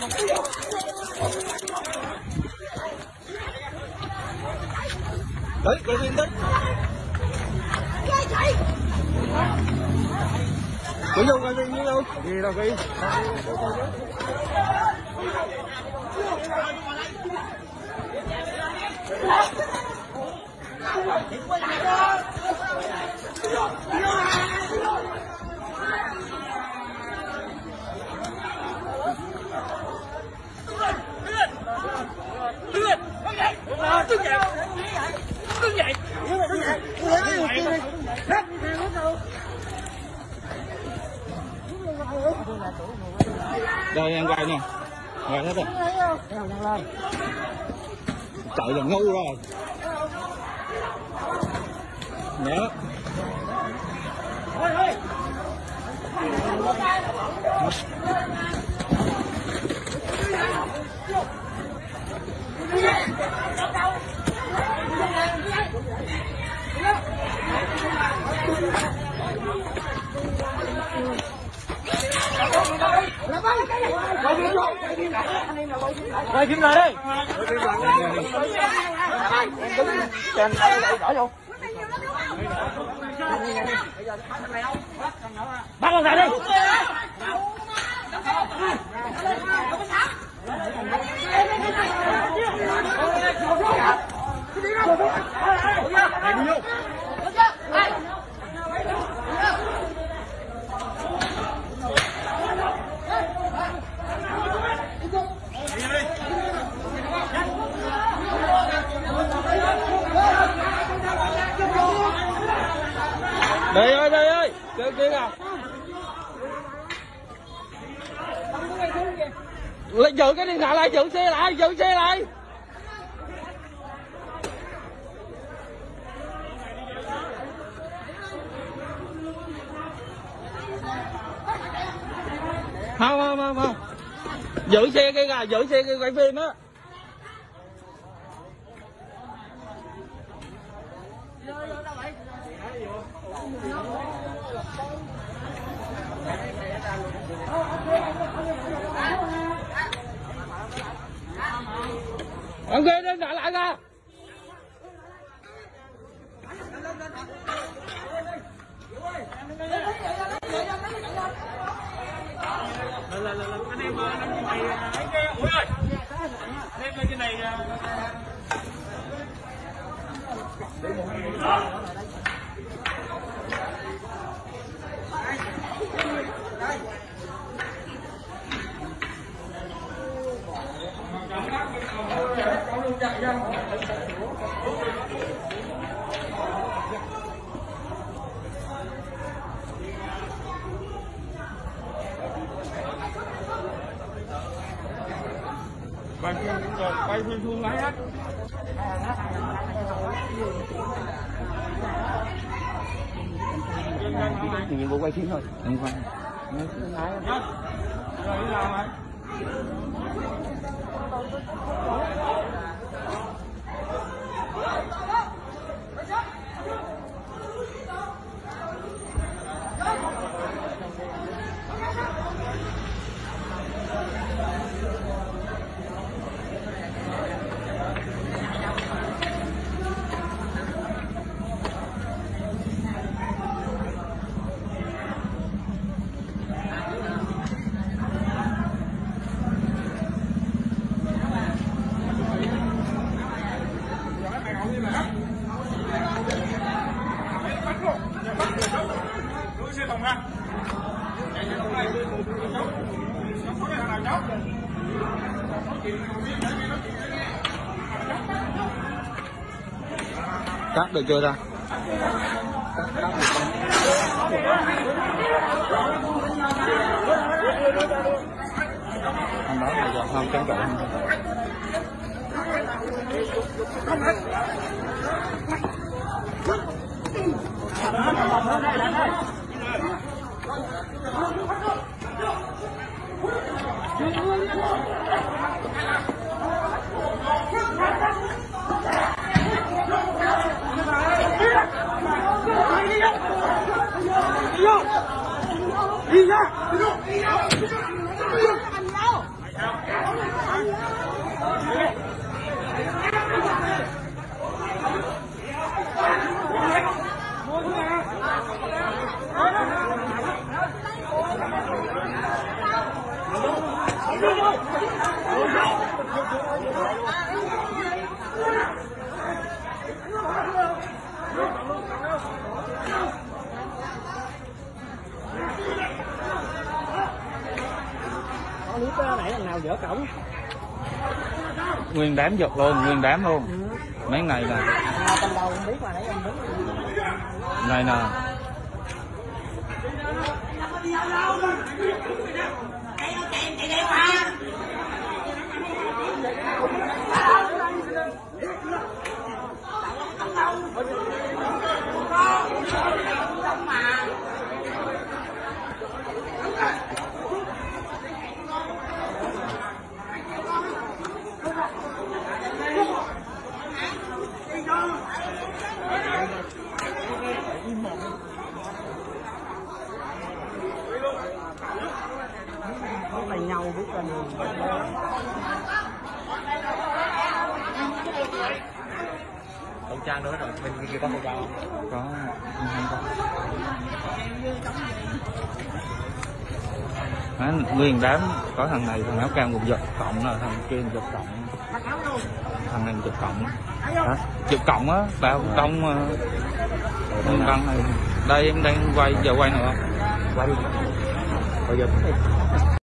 đấy cái gì đấy cái đâu cái gì đâu gì đâu cái đây em quay nè. Quay hết rồi. Chạy là ngu rồi. Nhớ. Quay phim lại đi. Chèn đỏ vô. Bắt con đi. Đây ơi đây ơi. Kia kia à lại giữ cái điện thoại lại, giữ xe lại, giữ xe lại. Không không không không. Giữ xe kia kìa giữ xe kia quay phim á. Ông ghê lên thoại lại kìa anh em anh em này ấy cái ủi ơi em lên trên này quay phim quay phim xuống lấy hết nhiệm vụ quay phim thôi. Đừng quay. rồi đi làm rồi Đưa xe thùng ra. Chạy xe thùng này. Cháu. Cháu có cái thằng nào cháu? Cắt được chưa ta? Anh nói là giờ không chống cự anh? Clip đó nãy thằng nào dở cổng? Nguyên đám giật luôn nguyên đám luôn. Mấy này nè. Nào cầm đầu không biết mà nãy em đứng này nè có tay nhau biết là khẩu trang đó rồi bên kia có khẩu trang không? Có. Không có Má, nguyên đám có thằng này thằng áo cam cũng giật cộng là thằng kia giật cộng. Thằng này giật cộng. Hả? giật cộng á bao công công này. Đây em đang quay giờ quay nữa không? Quay đi. Bây giờ